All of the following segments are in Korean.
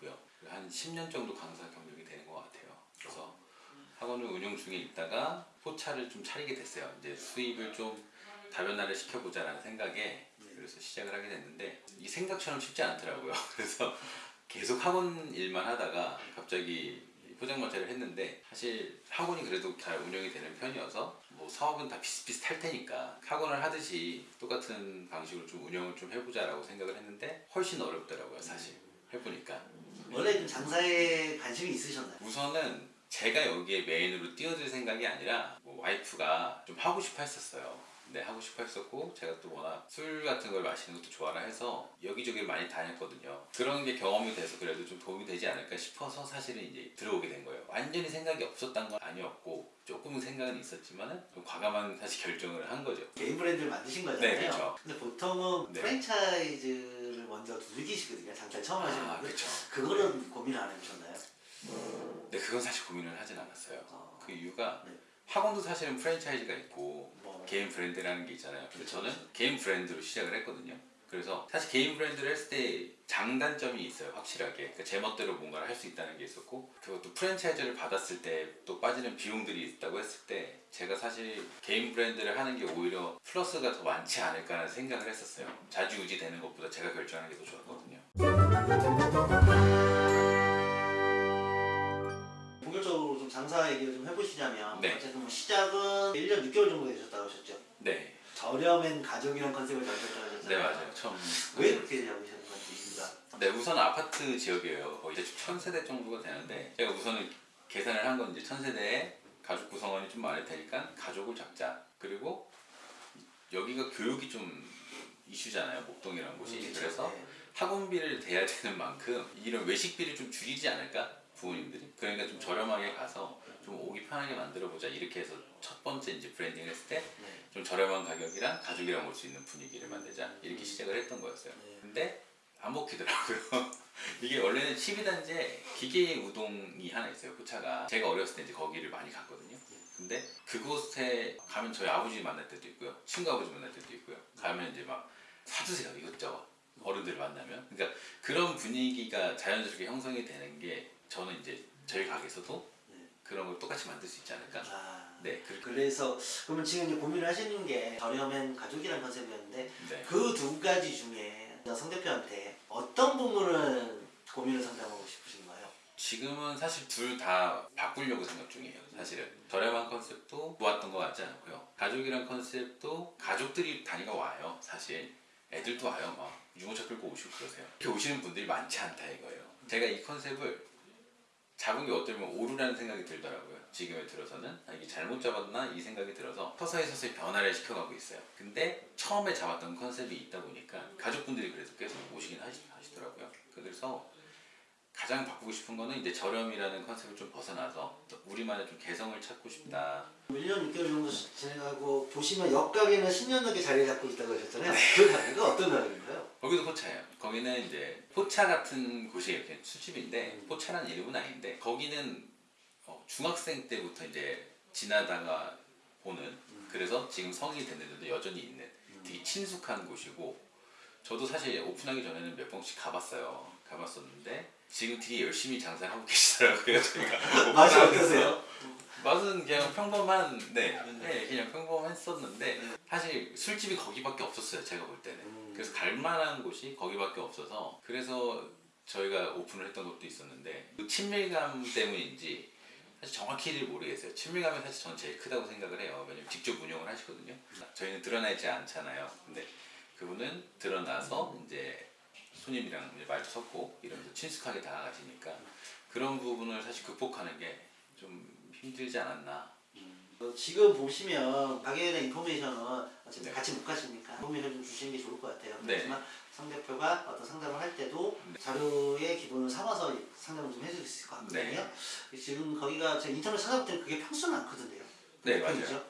있고요. 한 10년 정도 강사 경력이 되는 것 같아요. 그래서 학원을 운영 중에 있다가 포차를 좀 차리게 됐어요. 이제 수입을 좀 다변화를 시켜보자라는 생각에 그래서 시작을 하게 됐는데 이 생각처럼 쉽지 않더라고요. 그래서 계속 학원 일만 하다가 갑자기 포장마차를 했는데 사실 학원이 그래도 잘 운영이 되는 편이어서 뭐 사업은 다 비슷비슷할 테니까 학원을 하듯이 똑같은 방식으로 좀 운영을 좀 해보자 라고 생각을 했는데 훨씬 어렵더라고요 사실 해보니까 원래 좀 장사에 관심이 있으셨나요? 우선은 제가 여기에 메인으로 뛰어들 생각이 아니라 뭐 와이프가 좀 하고 싶어 했었어요. 네 하고 싶어 했었고 제가 또 워낙 술 같은 걸 마시는 것도 좋아라 해서 여기저기 많이 다녔거든요. 그런 게 경험이 돼서 그래도 좀 도움이 되지 않을까 싶어서 사실은 이제 들어오게 된 거예요. 완전히 생각이 없었던 건 아니었고 조금은 생각은 있었지만은 좀 과감한 사실 결정을 한 거죠. 개인 브랜드를 만드신 거잖아요. 네, 그렇죠. 근데 보통은 네. 프랜차이즈를 먼저 두들기시거든요. 장사 처음 하시는 아 분들. 그렇죠. 그거는 고민 안 해보셨나요? 네 그건 사실 고민을 하진 않았어요. 어. 그 이유가 네. 학원도 사실은 프랜차이즈가 있고 뭐. 개인 브랜드라는 게 있잖아요. 근데 그렇죠. 저는 개인 브랜드로 시작을 했거든요. 그래서 사실 개인 브랜드를 했을 때 장단점이 있어요. 확실하게. 그러니까 제 멋대로 뭔가를 할 수 있다는 게 있었고 그것도 프랜차이즈를 받았을 때 또 빠지는 비용들이 있다고 했을 때 제가 사실 개인 브랜드를 하는 게 오히려 플러스가 더 많지 않을까라는 생각을 했었어요. 자주 유지 되는 것보다 제가 결정하는 게 더 좋았거든요. 본격적으로 좀 장사 얘기를 좀 해보시자면 네. 어쨌든 뭐 시작은 1년 6개월 정도 되셨다고 하셨죠? 네. 저렴한 가족이란 컨셉을 잡으셨다고 하셨잖아요. 네 맞아요. 처음. 왜 그렇게 잡으셨는 건지 이유가 네, 우선 아파트 지역이에요. 거의 대충 천 세대 정도가 되는데 제가 우선은 계산을 한 건 이제 천 세대에 가족 구성원이 좀 많을 테니까 가족을 잡자. 그리고 여기가 교육이 좀 이슈잖아요. 목동이라는 곳이. 그렇죠. 그래서 네. 학원비를 대야 되는 만큼 이런 외식비를 좀 줄이지 않을까 부모님들이. 그러니까 좀 저렴하게 가서 좀 오기 편하게 만들어 보자. 이렇게 해서 첫 번째 이제 브랜딩을 했을 때 네. 좀 저렴한 가격이랑 가족이랑 올 수 있는 분위기를 만들자 이렇게 시작을 했던 거였어요. 네. 근데 안 먹히더라고요. 이게 원래는 12단지에 기계 우동이 하나 있어요. 포차가 제가 어렸을 때 이제 거기를 많이 갔거든요. 근데 그곳에 가면 저희 아버지 만날 때도 있고요. 친구 아버지 만날 때도 있고요. 가면 이제 막 사주세요 이것저것 어른들 만나면. 그러니까 그런 분위기가 자연스럽게 형성이 되는 게 저는 이제 저희 가게에서도 네. 그런 걸 똑같이 만들 수 있지 않을까. 아, 네, 그, 그래서 그러면 지금 이제 고민을 하시는 게 저렴한 가족이란 컨셉이었는데 네. 그 두 가지 중에 성 대표한테 어떤 부분을 고민을 상담하고 싶으신가요? 지금은 사실 둘 다 바꾸려고 생각 중이에요. 사실은 저렴한 컨셉도 좋았던 것 같지 않고요. 가족이란 컨셉도 가족들이 다니가 와요. 사실 애들도 와요. 막 유모차 끌고 오시고 그러세요. 이렇게 오시는 분들이 많지 않다 이거예요. 제가 이 컨셉을 잡은 게 보면 오류라는 생각이 들더라고요. 지금에 들어서는 아, 이게 잘못 잡았나 이 생각이 들어서 서서히 서서히 변화를 시켜가고 있어요. 근데 처음에 잡았던 컨셉이 있다 보니까 가족분들이 그래서 계속 오시긴 하시, 하시더라고요. 그래서 가장 바꾸고 싶은 거는 이제 저렴이라는 컨셉을 좀 벗어나서 우리만의 좀 개성을 찾고 싶다. 1년 6개월 정도 진행하고 보시면 옆가게는 10년 넘게 자리 잡고 있다고 하셨잖아요. 그 가게가 어떤 가게인가요? 거기도 포차예요. 거기는 이제 포차 같은 곳이에요. 그냥 술집인데 포차라는 이름은 아닌데 거기는 어, 중학생 때부터 이제 지나다가 보는 그래서 지금 성인이 됐는데도 여전히 있는 되게 친숙한 곳이고 저도 사실 오픈하기 전에는 몇 번씩 가봤어요. 가봤었는데 지금 되게 열심히 장사를 하고 계시더라고요. 저희가 맛이. 어떠세요? 맛은 그냥 평범한 네, 네 그냥 평범했었는데 사실 술집이 거기밖에 없었어요 제가 볼 때는 음. 그래서 갈만한 곳이 거기밖에 없어서 그래서 저희가 오픈을 했던 것도 있었는데 그 친밀감 때문인지 사실 정확히를 모르겠어요 친밀감이 사실 저는 제일 크다고 생각을 해요 왜냐면 직접 운영을 하시거든요 저희는 드러나 있지 않잖아요 근데 그분은 드러나서 이제 손님이랑 말도 섞고 이러면서 친숙하게 다가가시니까 그런 부분을 사실 극복하는 게 좀 힘들지 않았나 어, 지금 보시면 가게에 대한 인포메이션은 어차피 네. 같이 못 가시니까 인포메이션 좀 주시는 게 좋을 것 같아요. 네. 그렇지만 성 대표가 어떤 상담을 할 때도 자료의 기본을 삼아서 상담을 좀 해줄 수 있을 것 같거든요. 지금 거기가 제가 인터넷 찾아볼 때는 그게 평수는 않거든요. 네, 몇 맞아요.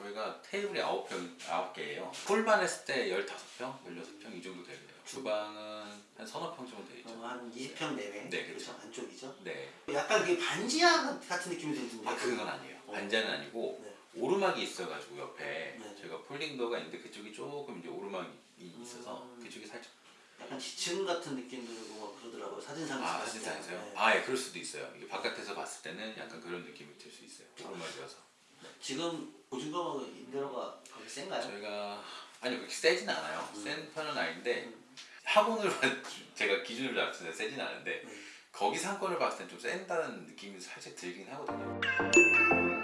거기가 테이블이 9평, 9개예요 풀만 했을 때 15평, 16평 이 정도 되고요 주방은 한 서너 평 정도 되죠 어, 한 20평 내외 네, 그렇죠. 안쪽이죠. 네. 약간 그게 반지하 같은 느낌이 들던데. 아 그건 아니에요 어. 반찬은 아니고 네. 오르막이 있어가지고 옆에 네. 저희가 폴딩도어가 있는데 그쪽이 조금 이제 오르막이 있어서 음. 그쪽이 살짝 약간 지층 같은 느낌 들고 뭐 그러더라고요. 사진상에서 아. 사진상에서요? 네. 아예 그럴 수도 있어요. 이게 바깥에서 봤을 때는 약간 그런 느낌이 들 수 있어요. 오르막이어서 지금 보증금하고 임대료가 거기 센가요? 저희가 아니 그렇게 세진 않아요. 음. 센 편은 아닌데 학원을 제가 기준을 때 세진 않은데 음. 거기 상권을 봤을 땐 좀 센다는 느낌이 살짝 들긴 하거든요.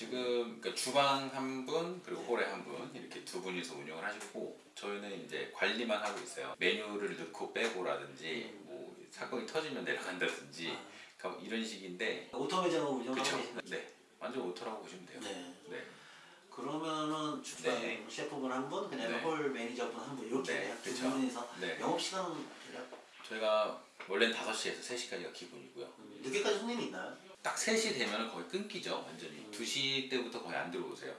지금 그러니까 주방 한 분 그리고 홀에 한 분 이렇게 두 분이서 운영을 하시고 저희는 이제 관리만 하고 있어요. 메뉴를 넣고 빼고라든지 뭐 사건이 터지면 내려간다든지 그러니까 이런 식인데 auto 매장으로 운영하고 그렇죠. 계신 네 완전 auto라고 보시면 돼요. 네. 네. 그러면은 주방 네. 셰프분 한 분, 그다음에 네. 홀 매니저분 한 분 이렇게 네, 두 그쵸. 분이서 네. 영업 시간은 대략 저희가 원래는 5시에서 3시까지가 기본이고요. 음, 늦게까지 손님이 있나요? 딱 3시 되면 거의 끊기죠 완전히 음. 2시 때부터 거의 안 들어오세요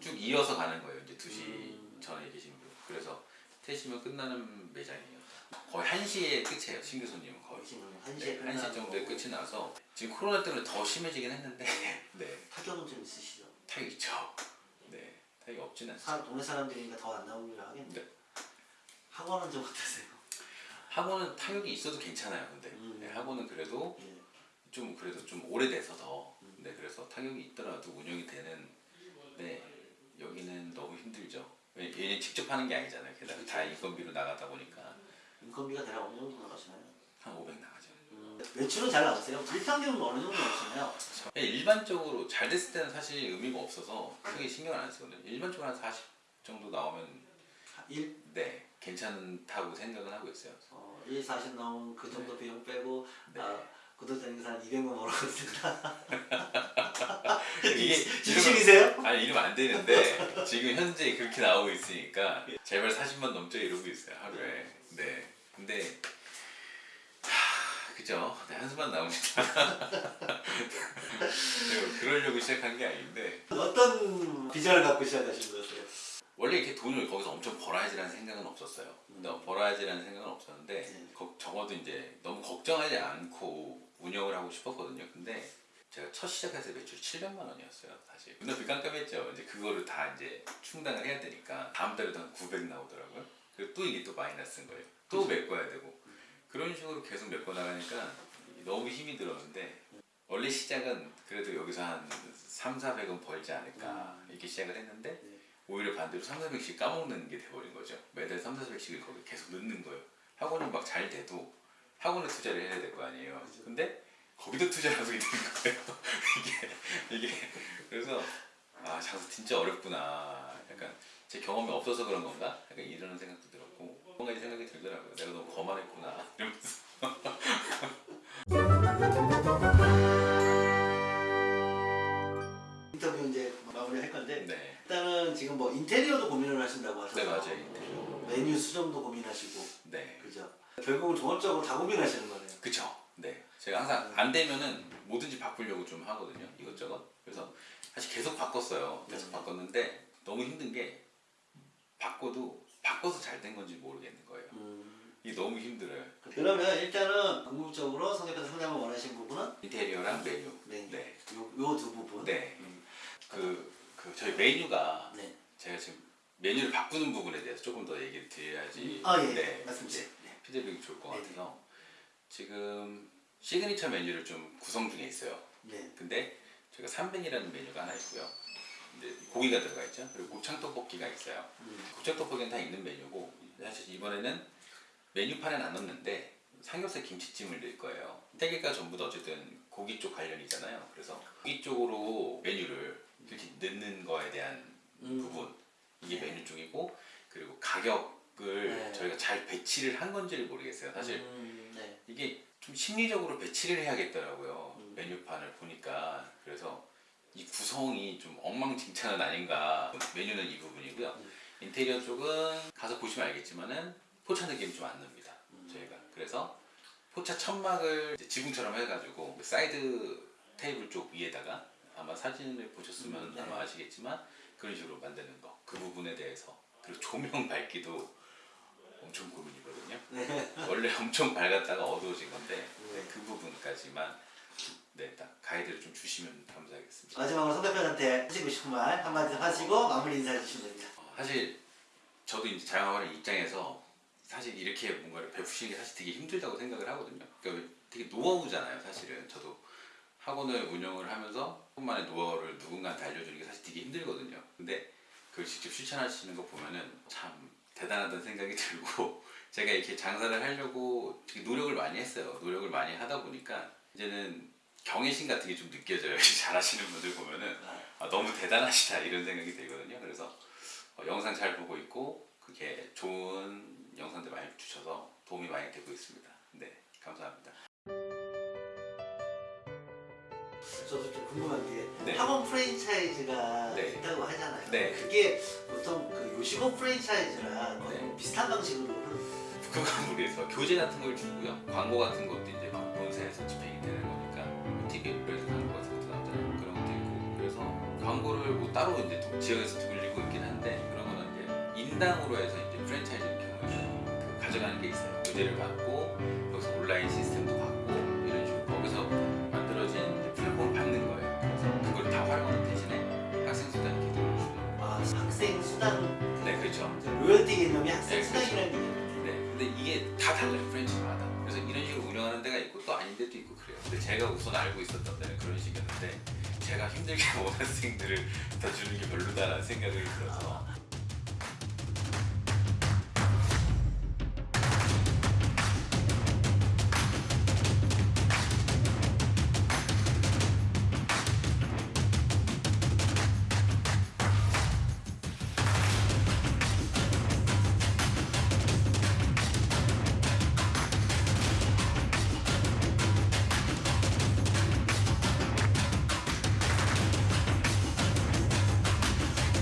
쭉 이어서 가는 거예요 이제 2시 음. 전에 계신 분 그래서 3시면 끝나는 매장이에요 거의 1시에 끝이에요 신규 손님은 거의 지금 한 네, 시에 1시 정도에 끝이 나서 지금 코로나 때문에 더 심해지긴 했는데 네 타격은 좀 있으시죠? 타격 있죠 네 타격이 없진 않습니다 사, 동네 사람들이니까 더 안 나오기로 하겠네요. 네. 학원은 좀 어떠세요? 학원은 타격이 있어도 괜찮아요 근데 음. 네, 학원은 그래도 예. 좀 그래도 좀 오래돼서 더 네, 그래서 타격이 있더라도 운영이 되는 네 여기는 너무 힘들죠. 왜- 얘는 직접 하는 게 아니잖아요. 게다가 다 인건비로 나가다 보니까 인건비가 대략 어느 정도 나가시나요? 한 500 나가죠. 음, 매출은 잘 나오세요? 일평균은 어느 정도 나오시나요? 예, 일반적으로 잘 됐을 때는 사실 의미가 없어서 크게 신경을 안 쓰거든요. 일반적으로 한 40 정도 나오면 1, 네 괜찮다고 생각은 하고 있어요. 어, 1, 40 나오면 그 정도 비용 빼고 네. 아, 구독자님께서 한 200만 벌었거든요. 이게 진심이세요? 아니 이러면 안 되는데 지금 현재 그렇게 나오고 있으니까 제발 40만 넘죠 이러고 있어요 하루에 네 근데 하, 그죠 네, 한숨만 나옵니다 제가 그러려고 시작한 게 아닌데 어떤 비전을 갖고 시작하신 거였어요? 원래 이렇게 돈을 거기서 엄청 벌어야지라는 생각은 없었어요 근데 벌어야지라는 생각은 없었는데 네. 거- 적어도 이제 너무 걱정하지 않고 운영을 하고 싶었거든요. 근데 제가 첫때 매출 700만 원이었어요 사실. 눈앞이 깜깜했죠. 이제 그거를 다 이제 충당을 해야 되니까 다음 달에도 한 900 나오더라고요. 그리고 또 이게 또 마이너스인 거예요. 또 메꿔야 되고. 그런 식으로 계속 메꿔 나가니까 너무 힘이 들었는데 원래 시작은 그래도 여기서 한 3, 400은 벌지 않을까 이렇게 시작을 했는데 네. 오히려 반대로 3, 400씩 까먹는 게 돼버린 거죠. 매달 3, 400씩을 거기 계속 넣는 거예요. 학원이 막 잘 돼도 학원에 투자를 해야 될 거 아니에요. 근데 거기도 투자를 하고 있는 거예요. 이게 이게. 그래서 아 장사 진짜 어렵구나. 약간 제 경험이 없어서 그런 건가? 약간 이런 생각도 들었고 뭔가 이 생각이 들더라고요. 내가 너무 거만했구나. 이러면서. 인터뷰 이제 마무리 할 건데 네, 일단은 지금 뭐 인테리어도 고민을 하신다고 하셔서 네 맞아요. 인테리어. 메뉴 수정도 고민하시고. 네? 결국은 종합적으로 다 고민하시는 거네요. 그쵸 네 제가 항상 안 되면은 뭐든지 바꾸려고 좀 하거든요 이것저것 그래서 사실 계속 바꿨어요 계속 네. 바꿨는데 너무 힘든 게 바꿔도 바꿔서 잘 된 건지 모르겠는 거예요 음, 이게 너무 힘들어요 그러면 일단은 궁극적으로 성격에서 성장을 원하시는 부분은 인테리어랑 메뉴 메뉴. 네. 요 두 부분. 네. 음, 그, 그 저희 메뉴가 네. 제가 지금 메뉴를 바꾸는 부분에 대해서 조금 더 얘기를 드려야지 아 예. 네. 네. 피드백이 좋을 것 네. 같아서 지금 시그니처 메뉴를 좀 구성 중에 있어요 네. 근데 저희가 300이라는 메뉴가 하나 있고요 근데 고기가 들어가 있죠 그리고 곱창 떡볶이가 있어요 음, 곱창 떡볶이는 다 있는 메뉴고 사실 이번에는 메뉴판에는 안 넣는데 삼겹살 김치찜을 넣을 거예요. 세 개가 전부 다 어쨌든 고기 쪽 관련이잖아요. 그래서 고기 쪽으로 메뉴를 이렇게 넣는 거에 대한 음. 부분 이게 네. 메뉴 쪽이고 그리고 가격을 네. 저희가 잘 배치를 한 건지를 모르겠어요. 사실 음, 네. 이게 좀 심리적으로 배치를 해야겠더라고요. 음. 메뉴판을 보니까 그래서 이 구성이 좀 엉망진창은 아닌가. 메뉴는 이 부분이고요. 음. 인테리어 쪽은 가서 보시면 알겠지만은 포차 느낌이 좀 안 납니다. 음. 저희가 그래서 포차 천막을 지붕처럼 해가지고 그 사이드 테이블 쪽 위에다가 아마 사진을 보셨으면 음, 네. 아마 아시겠지만 그런 식으로 만드는 거 그 부분에 대해서 그리고 조명 밝기도 엄청 고민이거든요. 네. 원래 엄청 밝았다가 어두워진 건데 네. 네, 그 부분까지만 네, 딱 가이드를 좀 주시면 감사하겠습니다. 마지막으로 송 대표한테 하시고 싶은 말 한마디 하시고 마무리 인사해 주시면 됩니다. 어, 사실 저도 이제 자영업하는 입장에서 사실 이렇게 뭔가를 베푸시는 게 사실 되게 힘들다고 생각을 하거든요. 그러니까 되게 노하우잖아요, 사실은. 저도 학원을 운영을 하면서 조금만의 노하우를 누군가한테 알려주는 게 사실 되게 힘들거든요. 근데 그걸 직접 실천하시는 거 보면은 참 대단하다는 생각이 들고 제가 이렇게 장사를 하려고 되게 노력을 많이 했어요. 노력을 많이 하다 보니까 이제는 경외심 같은 게 좀 느껴져요. 잘하시는 분들 보면은 아, 너무 대단하시다 이런 생각이 들거든요. 그래서 어, 영상 잘 보고 있고 그게 좋은 영상들 많이 주셔서 도움이 많이 되고 있습니다. 네, 감사합니다. 저도 좀 궁금한 게 네. 학원 프랜차이즈가 네. 있다고 하잖아요. 네. 그게 보통 그 요식업 프랜차이즈랑 거의 네. 비슷한 방식으로 그건 모르겠어요. 교재 같은 걸 주고요. 광고 같은 것도 이제 막 본사에서 집행이 되는 거니까 TV에서 광고 같은 것도 나오잖아요. 그런 것도 있고 그래서 광고를 뭐 따로 이제 도- 지역에서 돌리고 있긴 한데 그런 거는 이제 인당으로 해서 이제 프랜차이즈인 경우에는 그 가져가는 게 있어요. 교재를 받고 여기서 온라인 시스템 학생 수당 네, 그렇죠. 로열티 개념이 학생 네, 수당이라는 개념이죠. 네, 근데 이게 다 달라요 프랜차이즈마다. 그래서 이런 식으로 운영하는 데가 있고 또 아닌 데도 있고 그래요. 근데 제가 우선 알고 있었던 데는 그런 식이었는데 제가 힘들게 온 학생들을 다 주는 게 별로다라는 생각을 들어서